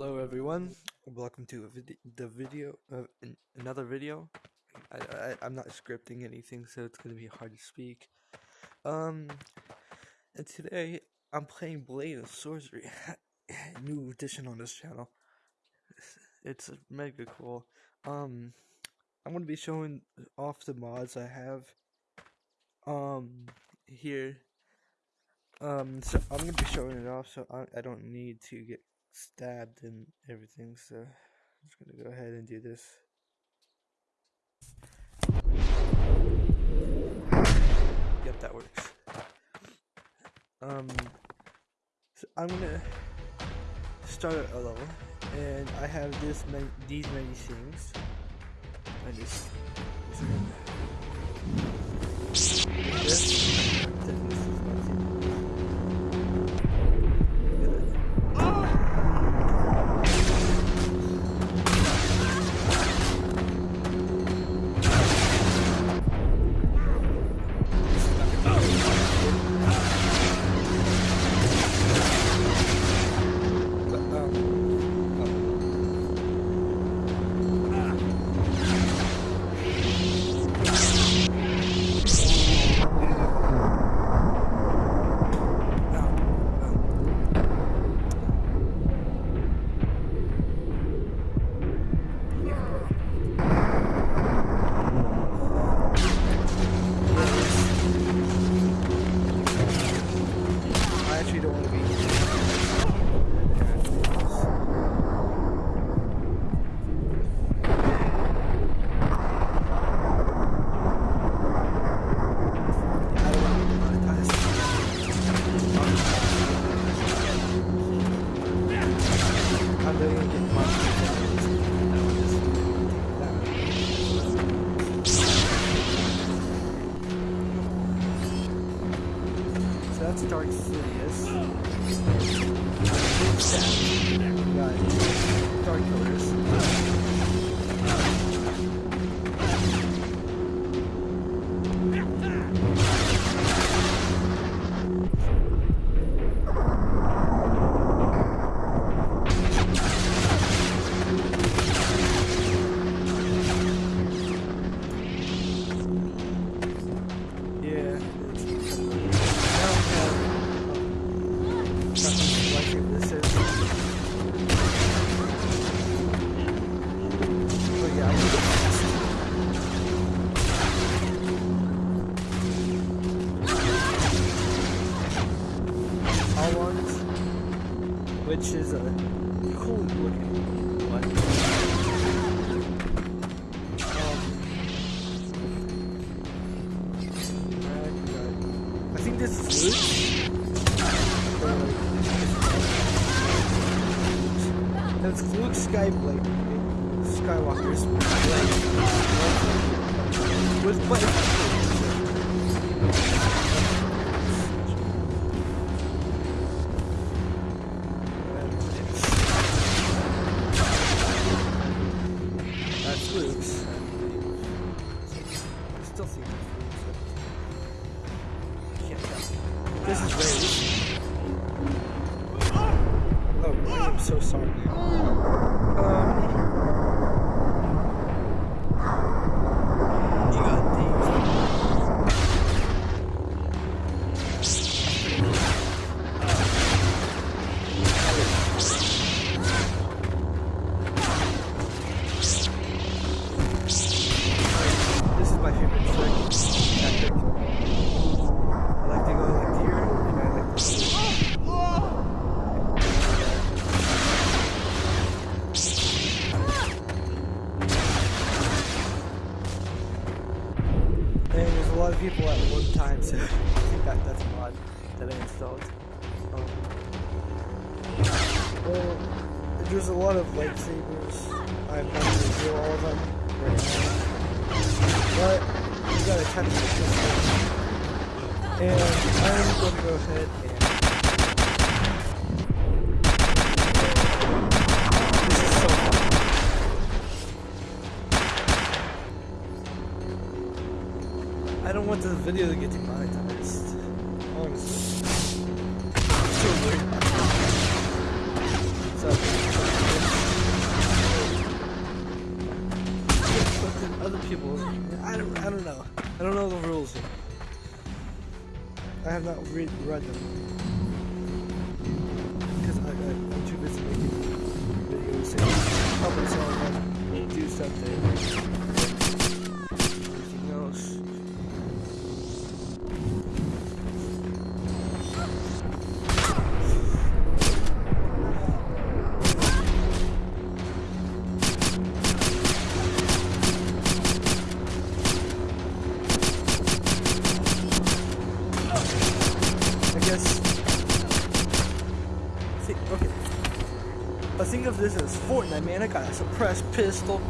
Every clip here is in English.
Hello everyone, welcome to vid the video, uh, another video. I, I, I'm not scripting anything, so it's gonna be hard to speak. Um, and today I'm playing Blade and Sorcery, new edition on this channel. It's mega cool. Um, I'm gonna be showing off the mods I have. Um, here. Um, so I'm gonna be showing it off, so I, I don't need to get stabbed and everything, so I'm just gonna go ahead and do this. Yep, that works. Um, so I'm gonna start a level, and I have this many, these many things. I just, just Sidious. Got Dark Killers. Skywalker's blade. With And I'm to go ahead and This is so I don't want the video to get demonetized. Not read read suppressed pistol.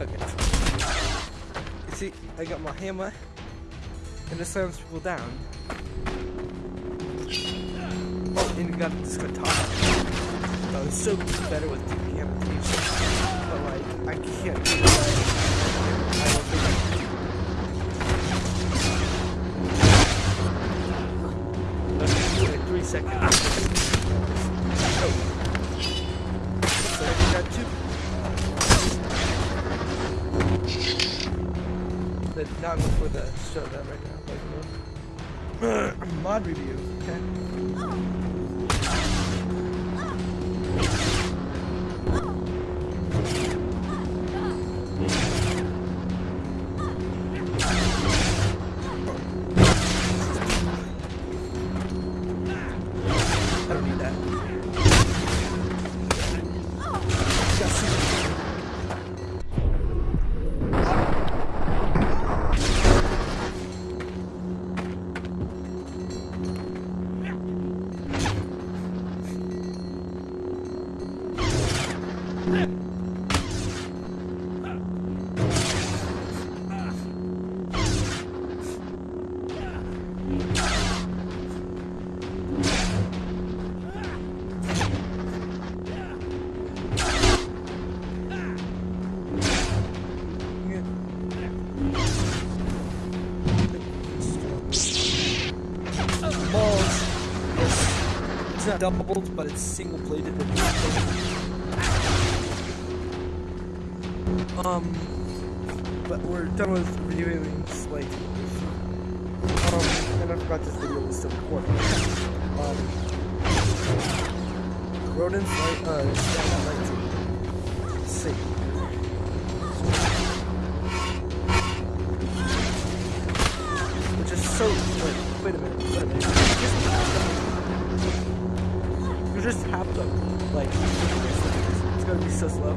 Okay. You see, I got my hammer, and it slams people down. Oh, and you got this guitar. I was so better with the piano but like, I can't do that. Seconds. Not before the show that right now. Like, mod review, okay? Oh. Doubled, but it's single bladed. Um, but we're done with reviewing Slate. Um, and I forgot this video was still recording. Um, rodents like, uh, like to see. Which is so. Wait, wait a minute. So slow.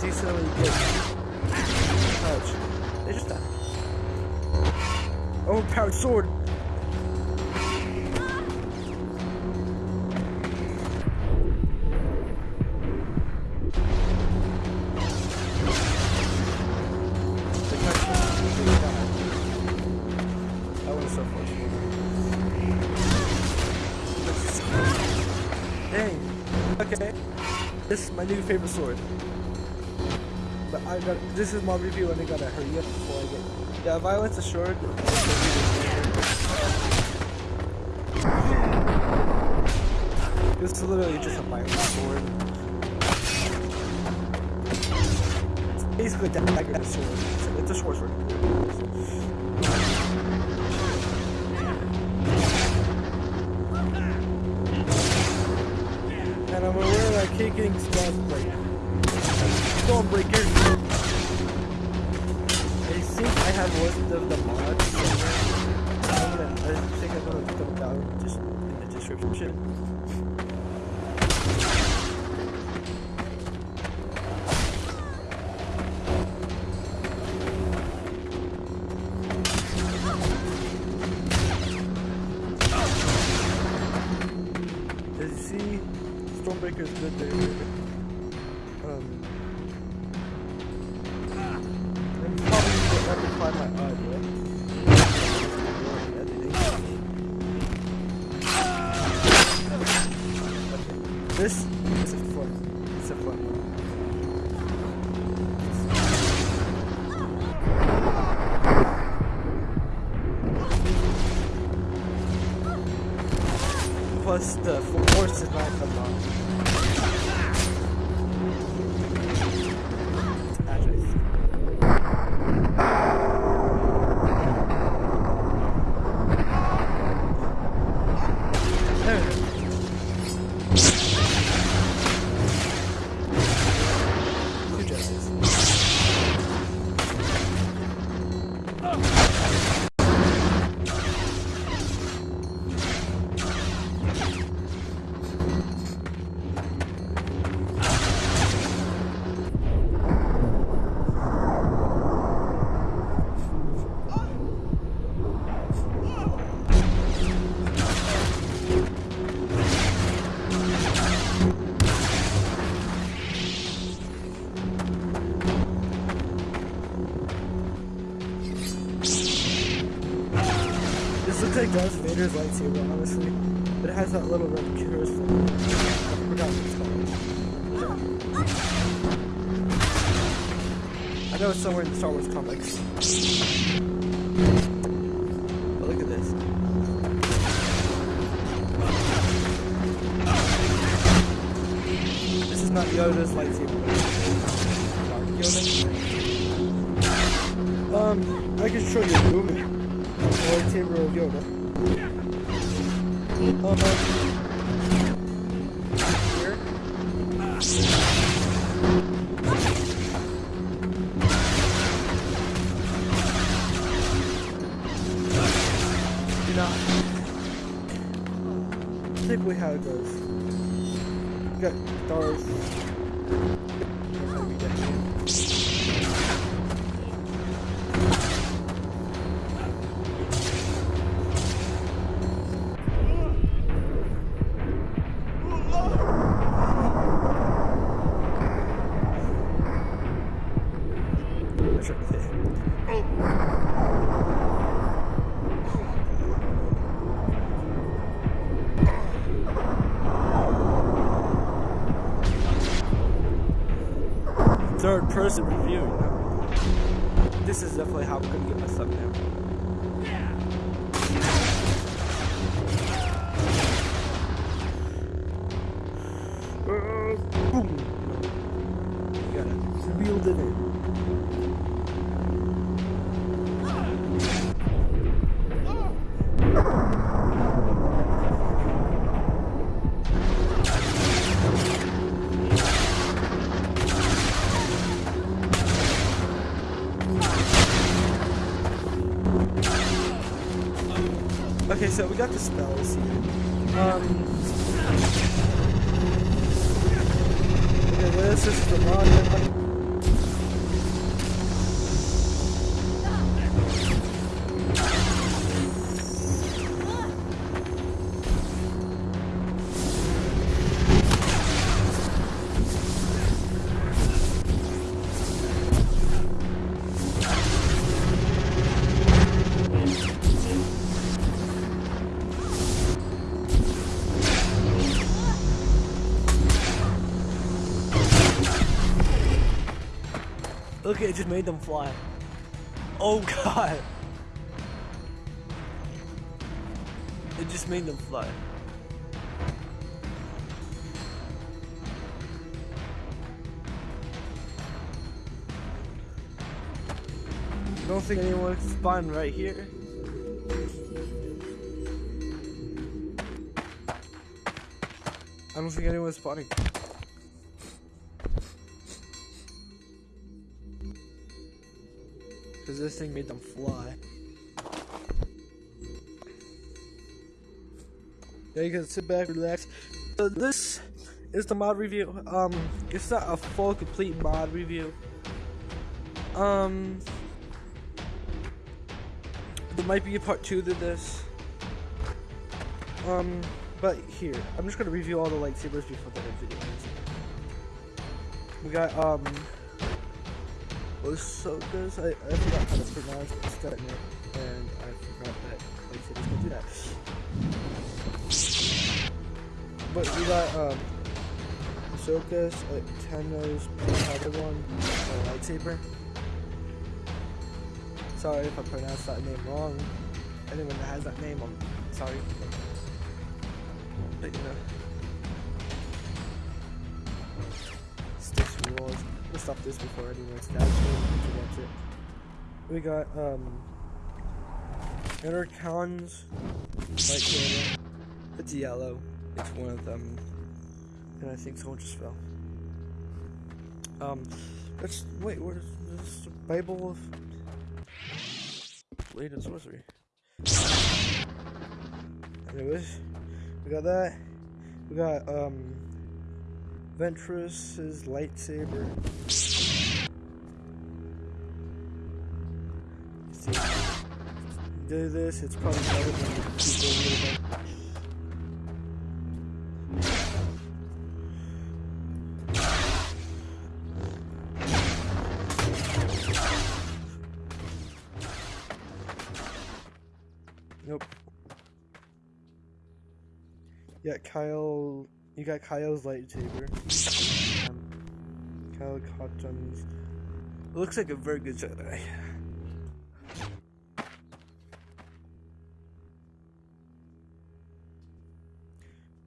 Decently good they just die. Oh, Overpowered sword. So fortunate. Dang. Okay. This is my new favorite sword. But I got this is my review and I gotta hurry up before I get Yeah, violence assured. This is literally just a violent sword. It's basically a dagger sword. It's a short sword. That kicking Stormbreaker. I think I have one of the mods somewhere. I'm gonna, I think I'm gonna put them down just in the description. This is fun. It's a one. Plus the force is not the Vader's lightsaber, honestly. But it has that little red curse thing. I forgot what it's called. I know it's somewhere in the Star Wars comics. But look at this. This is not Yoda's lightsaber. Yoda. Um, I can show you a movie. Lightsaber of Yoda. How it goes. Got Darth. Third person reviewing now. This is definitely how I'm gonna get my thumbnail. Uh, boom. You gotta wield it in. So we got the spells. Um. Okay, this is the mod. It just made them fly. Oh god. It just made them fly. I don't think anyone spawned right here. I don't think anyone's spawning. This thing made them fly. Yeah, you can sit back, relax. So this is the mod review. Um, it's not a full, complete mod review. Um, there might be a part two to this. Um, But here, I'm just gonna review all the lightsabers before the end video. We got um Ahsoka's. I, I forgot how to pronounce name, and I forgot that lightsabers can do that. But we got um Ahsoka's Tano's Padawan uh, lightsaber. Sorry if I pronounced that name wrong. Anyone that has that name, I'm sorry. But you know. Walls. We'll stop this before stabs me to watch it. We got um Inner Khan's lightsaber. It's yellow. It's one of them. And I think someone just fell. Um let's wait, where's this Bible of Blade and Sorcery? Anyways, we got that. We got um Ventress's lightsaber. Do this, it's probably better than people Nope. Yeah, Kyle. You got Kyle's lightsaber. Um, Kyle Katarn's. Looks like a very good Jedi.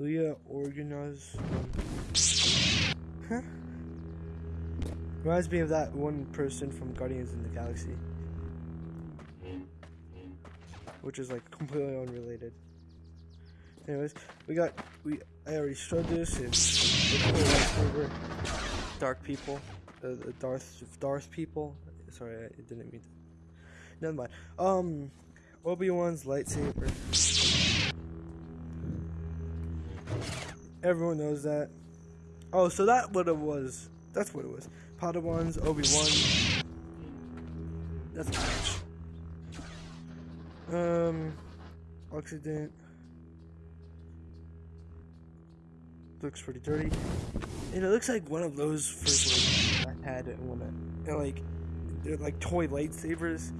Leia Organa's. Um, huh? Reminds me of that one person from Guardians in the Galaxy. Which is like completely unrelated. Anyways, we got we I already showed this. It's the cool lightsaber. Dark people, uh, the Darth Darth people. Sorry, I didn't mean. To. Never mind. Um, Obi Wan's lightsaber. Everyone knows that. Oh, so that what it was. That's what it was. Padawans, Obi Wan. That's a match. Um, accident. Looks pretty dirty. And it looks like one of those first like I had one of they're like they're like toy lightsabers.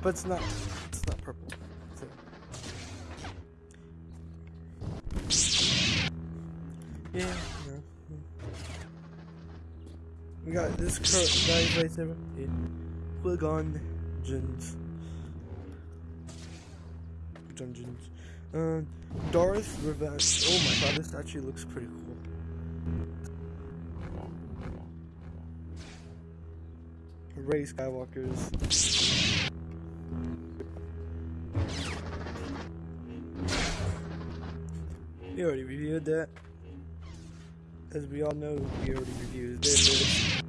But it's not it's not purple. So. Yeah, no. We got this guy's lightsaber in Qui-Gon Jinn's. Dungeons. Uh, Darth Revenge. Oh my god, this actually looks pretty cool. Rey Skywalker's. We already reviewed that. As we all know, we already reviewed this.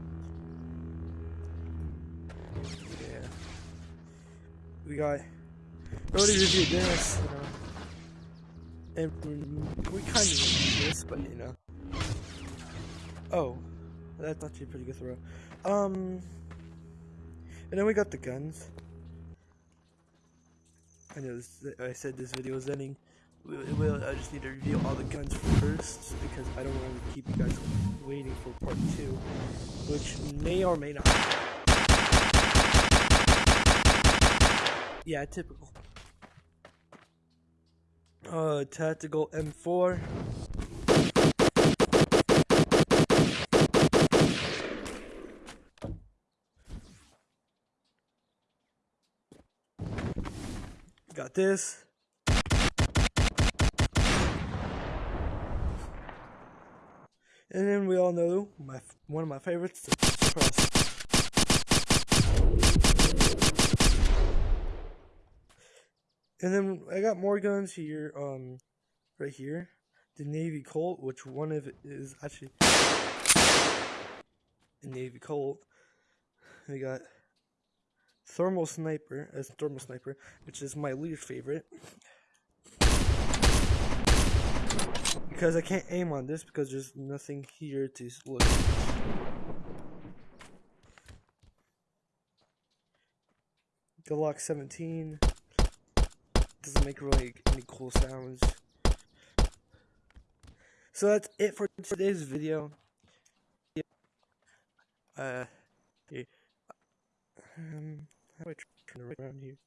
Yeah. We got. We already reviewed this, And we kind of need this, but you know. Oh, that's actually a pretty good throw. Um, and then we got the guns. I know this, I said this video is ending. Well, I just need to review all the guns first because I don't want to keep you guys waiting for part two, which may or may not. Yeah, typical. Uh, tactical M4. Got this. And then we all know my one of my favorites, the Cross. And then I got more guns here, um, right here. The Navy Colt, which one of it is actually a Navy Colt. We got Thermal Sniper as Thermal Sniper, which is my least favorite. Because I can't aim on this because there's nothing here to look. Glock 17 doesn't make really any cool sounds. So that's it for today's video. Uh, um, how do I turn it around here?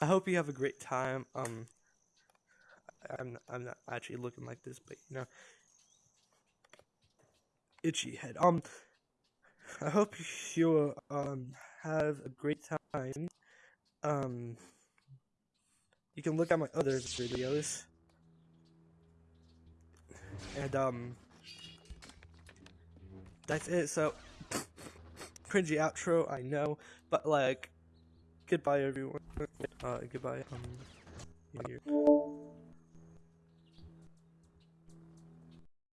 I hope you have a great time. Um, I'm I'm not actually looking like this, but you know, itchy head. Um, I hope you um have a great time. Um, you can look at my other videos, and um, that's it. So, cringy outro, I know, but like, goodbye everyone. Uh, goodbye. Um.